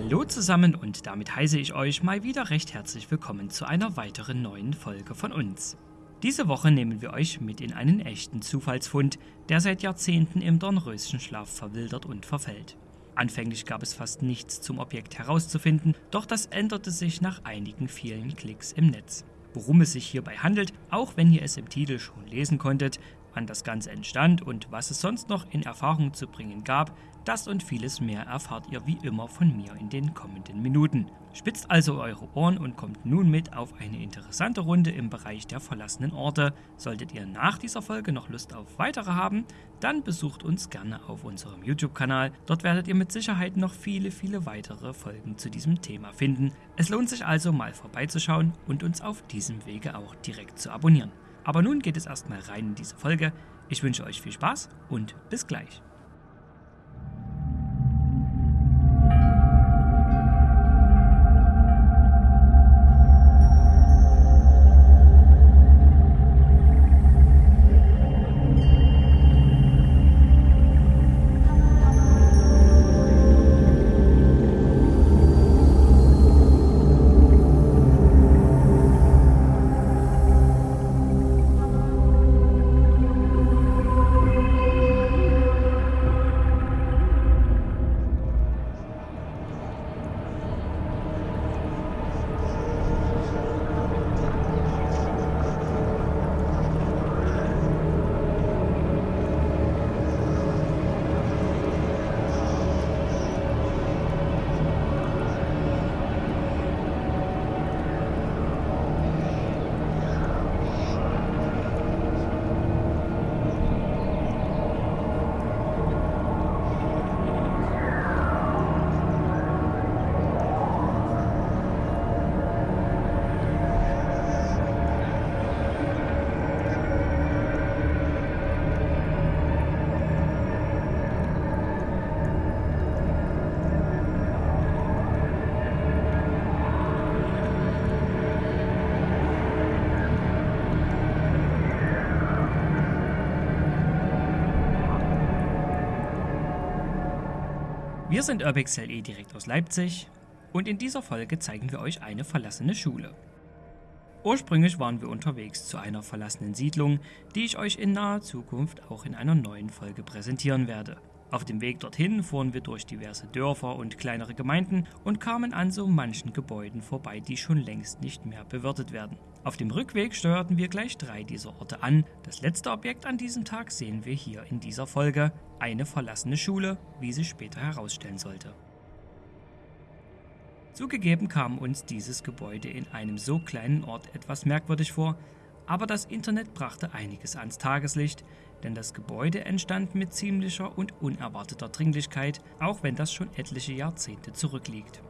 Hallo zusammen und damit heiße ich euch mal wieder recht herzlich willkommen zu einer weiteren neuen Folge von uns. Diese Woche nehmen wir euch mit in einen echten Zufallsfund, der seit Jahrzehnten im Dornröschenschlaf verwildert und verfällt. Anfänglich gab es fast nichts zum Objekt herauszufinden, doch das änderte sich nach einigen vielen Klicks im Netz. Worum es sich hierbei handelt, auch wenn ihr es im Titel schon lesen konntet, wann das Ganze entstand und was es sonst noch in Erfahrung zu bringen gab, das und vieles mehr erfahrt ihr wie immer von mir in den kommenden Minuten. Spitzt also eure Ohren und kommt nun mit auf eine interessante Runde im Bereich der verlassenen Orte. Solltet ihr nach dieser Folge noch Lust auf weitere haben, dann besucht uns gerne auf unserem YouTube-Kanal. Dort werdet ihr mit Sicherheit noch viele, viele weitere Folgen zu diesem Thema finden. Es lohnt sich also mal vorbeizuschauen und uns auf diesem Wege auch direkt zu abonnieren. Aber nun geht es erstmal rein in diese Folge. Ich wünsche euch viel Spaß und bis gleich. Wir sind UrbexLE direkt aus Leipzig und in dieser Folge zeigen wir euch eine verlassene Schule. Ursprünglich waren wir unterwegs zu einer verlassenen Siedlung, die ich euch in naher Zukunft auch in einer neuen Folge präsentieren werde. Auf dem Weg dorthin fuhren wir durch diverse Dörfer und kleinere Gemeinden und kamen an so manchen Gebäuden vorbei, die schon längst nicht mehr bewirtet werden. Auf dem Rückweg steuerten wir gleich drei dieser Orte an. Das letzte Objekt an diesem Tag sehen wir hier in dieser Folge, eine verlassene Schule, wie sie später herausstellen sollte. Zugegeben kam uns dieses Gebäude in einem so kleinen Ort etwas merkwürdig vor, aber das Internet brachte einiges ans Tageslicht, denn das Gebäude entstand mit ziemlicher und unerwarteter Dringlichkeit, auch wenn das schon etliche Jahrzehnte zurückliegt.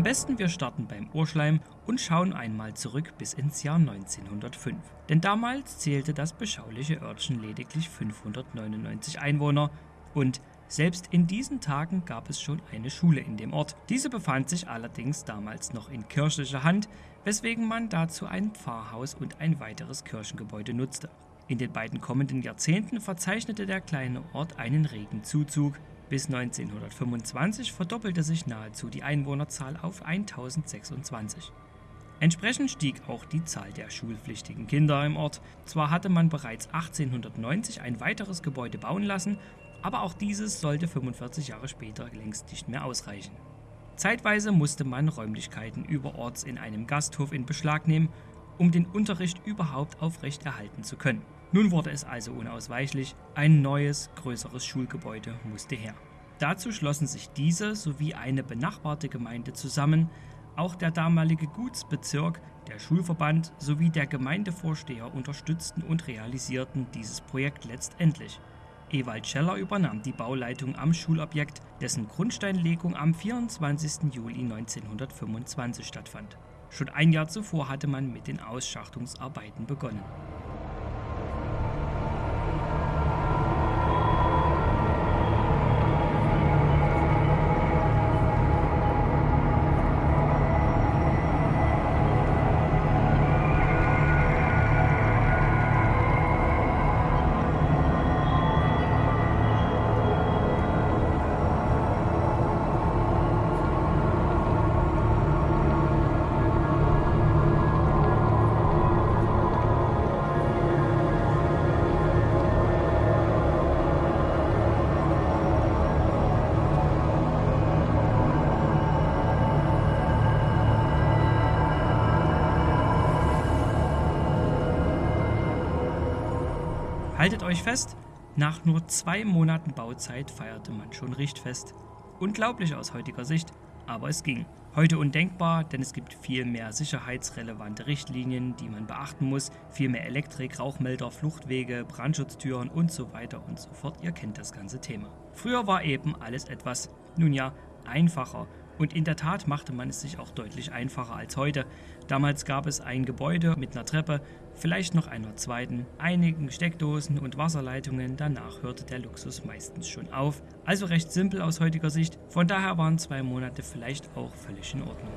Am besten wir starten beim Urschleim und schauen einmal zurück bis ins Jahr 1905. Denn damals zählte das beschauliche Örtchen lediglich 599 Einwohner und selbst in diesen Tagen gab es schon eine Schule in dem Ort. Diese befand sich allerdings damals noch in kirchlicher Hand, weswegen man dazu ein Pfarrhaus und ein weiteres Kirchengebäude nutzte. In den beiden kommenden Jahrzehnten verzeichnete der kleine Ort einen regen Zuzug, bis 1925 verdoppelte sich nahezu die Einwohnerzahl auf 1026. Entsprechend stieg auch die Zahl der schulpflichtigen Kinder im Ort. Zwar hatte man bereits 1890 ein weiteres Gebäude bauen lassen, aber auch dieses sollte 45 Jahre später längst nicht mehr ausreichen. Zeitweise musste man Räumlichkeiten überorts in einem Gasthof in Beschlag nehmen, um den Unterricht überhaupt aufrechterhalten zu können. Nun wurde es also unausweichlich, ein neues, größeres Schulgebäude musste her. Dazu schlossen sich diese sowie eine benachbarte Gemeinde zusammen, auch der damalige Gutsbezirk, der Schulverband sowie der Gemeindevorsteher unterstützten und realisierten dieses Projekt letztendlich. Ewald Scheller übernahm die Bauleitung am Schulobjekt, dessen Grundsteinlegung am 24. Juli 1925 stattfand. Schon ein Jahr zuvor hatte man mit den Ausschachtungsarbeiten begonnen. Haltet euch fest, nach nur zwei Monaten Bauzeit feierte man schon Richtfest. Unglaublich aus heutiger Sicht, aber es ging. Heute undenkbar, denn es gibt viel mehr sicherheitsrelevante Richtlinien, die man beachten muss, viel mehr Elektrik, Rauchmelder, Fluchtwege, Brandschutztüren und so weiter und so fort. Ihr kennt das ganze Thema. Früher war eben alles etwas, nun ja, einfacher und in der Tat machte man es sich auch deutlich einfacher als heute. Damals gab es ein Gebäude mit einer Treppe, vielleicht noch einer zweiten, einigen Steckdosen und Wasserleitungen. Danach hörte der Luxus meistens schon auf. Also recht simpel aus heutiger Sicht. Von daher waren zwei Monate vielleicht auch völlig in Ordnung.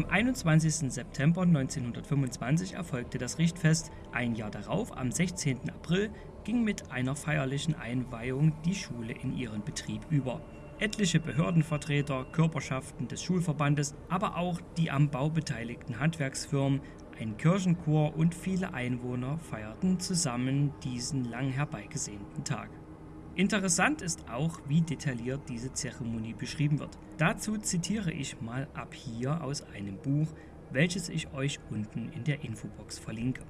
Am 21. September 1925 erfolgte das Richtfest. Ein Jahr darauf, am 16. April, ging mit einer feierlichen Einweihung die Schule in ihren Betrieb über. Etliche Behördenvertreter, Körperschaften des Schulverbandes, aber auch die am Bau beteiligten Handwerksfirmen, ein Kirchenchor und viele Einwohner feierten zusammen diesen lang herbeigesehnten Tag. Interessant ist auch, wie detailliert diese Zeremonie beschrieben wird. Dazu zitiere ich mal ab hier aus einem Buch, welches ich euch unten in der Infobox verlinke.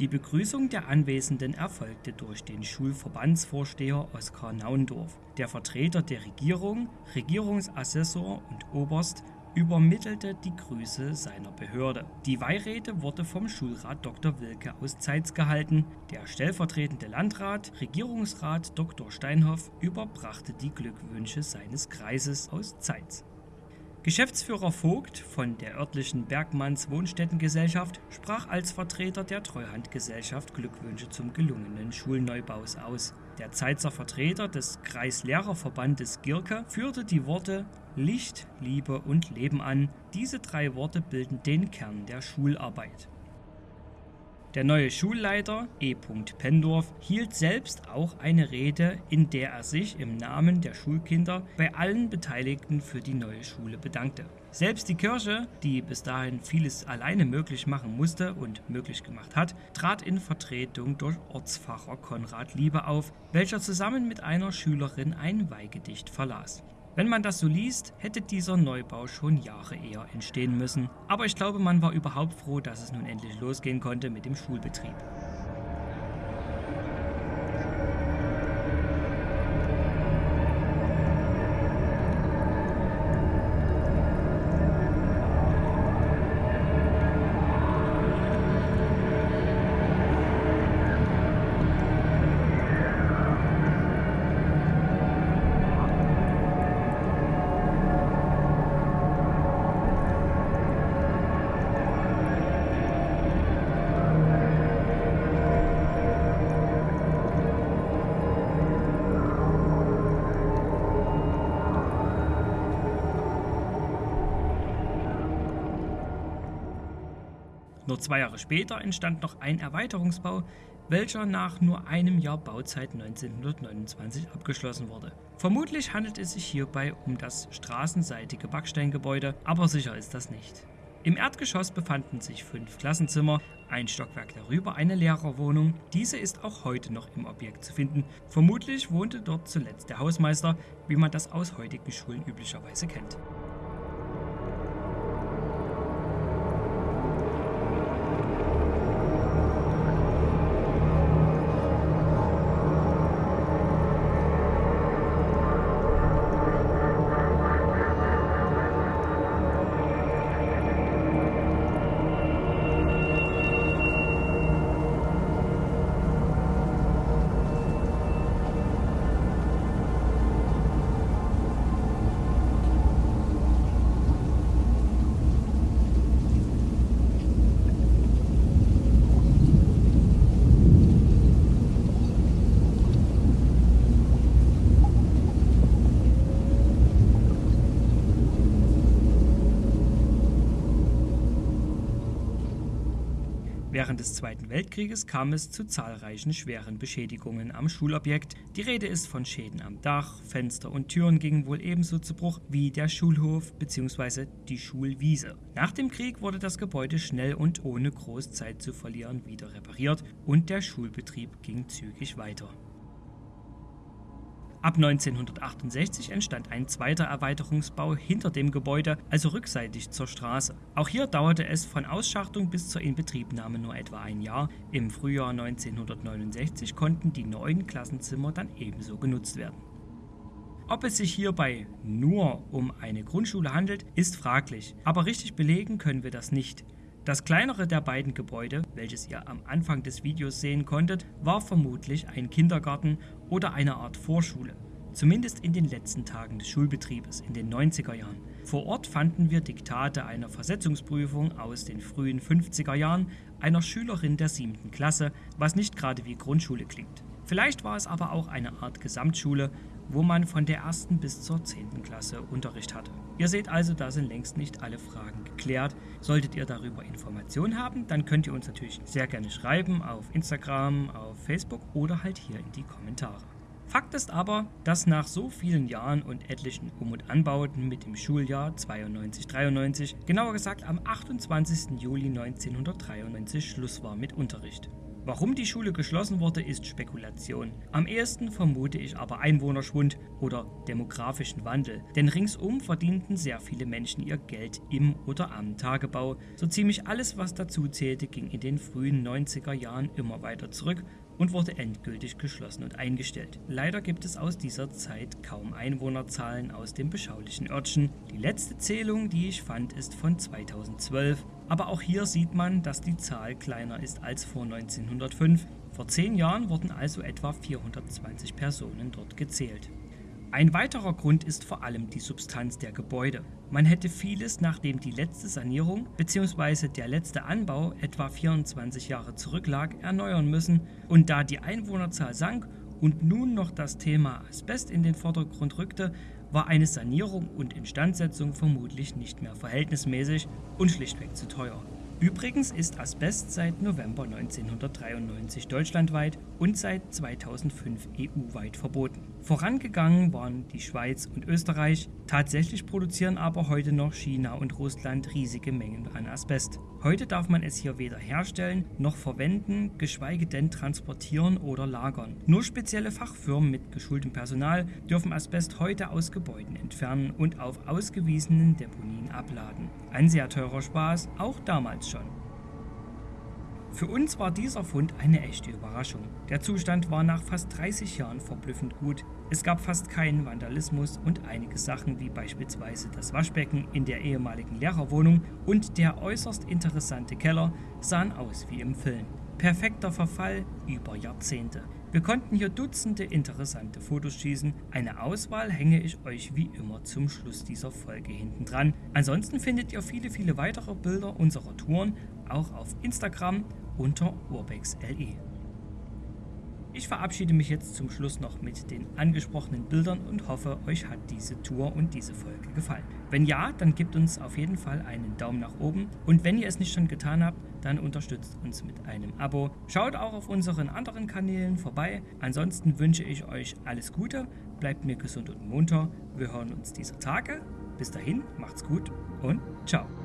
Die Begrüßung der Anwesenden erfolgte durch den Schulverbandsvorsteher Oskar Naundorf, der Vertreter der Regierung, Regierungsassessor und Oberst übermittelte die Grüße seiner Behörde. Die Weihrede wurde vom Schulrat Dr. Wilke aus Zeitz gehalten. Der stellvertretende Landrat, Regierungsrat Dr. Steinhoff, überbrachte die Glückwünsche seines Kreises aus Zeitz. Geschäftsführer Vogt von der örtlichen Bergmanns Wohnstättengesellschaft sprach als Vertreter der Treuhandgesellschaft Glückwünsche zum gelungenen Schulneubaus aus. Der Zeitzer Vertreter des Kreislehrerverbandes Girke führte die Worte Licht, Liebe und Leben an. Diese drei Worte bilden den Kern der Schularbeit. Der neue Schulleiter E. Pendorf hielt selbst auch eine Rede, in der er sich im Namen der Schulkinder bei allen Beteiligten für die neue Schule bedankte. Selbst die Kirche, die bis dahin vieles alleine möglich machen musste und möglich gemacht hat, trat in Vertretung durch Ortspfarrer Konrad Liebe auf, welcher zusammen mit einer Schülerin ein Weihgedicht verlas. Wenn man das so liest, hätte dieser Neubau schon Jahre eher entstehen müssen. Aber ich glaube, man war überhaupt froh, dass es nun endlich losgehen konnte mit dem Schulbetrieb. Nur zwei Jahre später entstand noch ein Erweiterungsbau, welcher nach nur einem Jahr Bauzeit 1929 abgeschlossen wurde. Vermutlich handelt es sich hierbei um das straßenseitige Backsteingebäude, aber sicher ist das nicht. Im Erdgeschoss befanden sich fünf Klassenzimmer, ein Stockwerk darüber eine Lehrerwohnung. Diese ist auch heute noch im Objekt zu finden. Vermutlich wohnte dort zuletzt der Hausmeister, wie man das aus heutigen Schulen üblicherweise kennt. Des Zweiten Weltkrieges kam es zu zahlreichen schweren Beschädigungen am Schulobjekt. Die Rede ist von Schäden am Dach, Fenster und Türen gingen wohl ebenso zu Bruch wie der Schulhof bzw. die Schulwiese. Nach dem Krieg wurde das Gebäude schnell und ohne groß Zeit zu verlieren wieder repariert und der Schulbetrieb ging zügig weiter. Ab 1968 entstand ein zweiter Erweiterungsbau hinter dem Gebäude, also rückseitig zur Straße. Auch hier dauerte es von Ausschachtung bis zur Inbetriebnahme nur etwa ein Jahr. Im Frühjahr 1969 konnten die neuen Klassenzimmer dann ebenso genutzt werden. Ob es sich hierbei nur um eine Grundschule handelt, ist fraglich, aber richtig belegen können wir das nicht. Das kleinere der beiden Gebäude, welches ihr am Anfang des Videos sehen konntet, war vermutlich ein Kindergarten oder eine Art Vorschule, zumindest in den letzten Tagen des Schulbetriebes in den 90er Jahren. Vor Ort fanden wir Diktate einer Versetzungsprüfung aus den frühen 50er Jahren einer Schülerin der siebten Klasse, was nicht gerade wie Grundschule klingt. Vielleicht war es aber auch eine Art Gesamtschule, wo man von der ersten bis zur zehnten Klasse Unterricht hatte. Ihr seht also, da sind längst nicht alle Fragen geklärt. Solltet ihr darüber Informationen haben, dann könnt ihr uns natürlich sehr gerne schreiben auf Instagram, auf Facebook oder halt hier in die Kommentare. Fakt ist aber, dass nach so vielen Jahren und etlichen Um- und Anbauten mit dem Schuljahr 92-93, genauer gesagt am 28. Juli 1993 Schluss war mit Unterricht. Warum die Schule geschlossen wurde, ist Spekulation. Am ehesten vermute ich aber Einwohnerschwund oder demografischen Wandel, denn ringsum verdienten sehr viele Menschen ihr Geld im oder am Tagebau. So ziemlich alles, was dazu zählte, ging in den frühen 90er Jahren immer weiter zurück und wurde endgültig geschlossen und eingestellt. Leider gibt es aus dieser Zeit kaum Einwohnerzahlen aus dem beschaulichen Örtchen. Die letzte Zählung, die ich fand, ist von 2012. Aber auch hier sieht man, dass die Zahl kleiner ist als vor 1905. Vor zehn Jahren wurden also etwa 420 Personen dort gezählt. Ein weiterer Grund ist vor allem die Substanz der Gebäude. Man hätte vieles, nachdem die letzte Sanierung bzw. der letzte Anbau etwa 24 Jahre zurücklag, erneuern müssen und da die Einwohnerzahl sank und nun noch das Thema Asbest in den Vordergrund rückte, war eine Sanierung und Instandsetzung vermutlich nicht mehr verhältnismäßig und schlichtweg zu teuer. Übrigens ist Asbest seit November 1993 deutschlandweit und seit 2005 EU-weit verboten. Vorangegangen waren die Schweiz und Österreich, tatsächlich produzieren aber heute noch China und Russland riesige Mengen an Asbest. Heute darf man es hier weder herstellen noch verwenden, geschweige denn transportieren oder lagern. Nur spezielle Fachfirmen mit geschultem Personal dürfen Asbest heute aus Gebäuden entfernen und auf ausgewiesenen Deponien abladen. Ein sehr teurer Spaß, auch damals schon. Für uns war dieser Fund eine echte Überraschung. Der Zustand war nach fast 30 Jahren verblüffend gut. Es gab fast keinen Vandalismus und einige Sachen wie beispielsweise das Waschbecken in der ehemaligen Lehrerwohnung und der äußerst interessante Keller sahen aus wie im Film. Perfekter Verfall über Jahrzehnte. Wir konnten hier Dutzende interessante Fotos schießen. Eine Auswahl hänge ich euch wie immer zum Schluss dieser Folge hinten dran. Ansonsten findet ihr viele, viele weitere Bilder unserer Touren auch auf Instagram unter urbexle. Ich verabschiede mich jetzt zum Schluss noch mit den angesprochenen Bildern und hoffe, euch hat diese Tour und diese Folge gefallen. Wenn ja, dann gebt uns auf jeden Fall einen Daumen nach oben und wenn ihr es nicht schon getan habt, dann unterstützt uns mit einem Abo. Schaut auch auf unseren anderen Kanälen vorbei. Ansonsten wünsche ich euch alles Gute, bleibt mir gesund und munter. Wir hören uns dieser Tage. Bis dahin, macht's gut und ciao.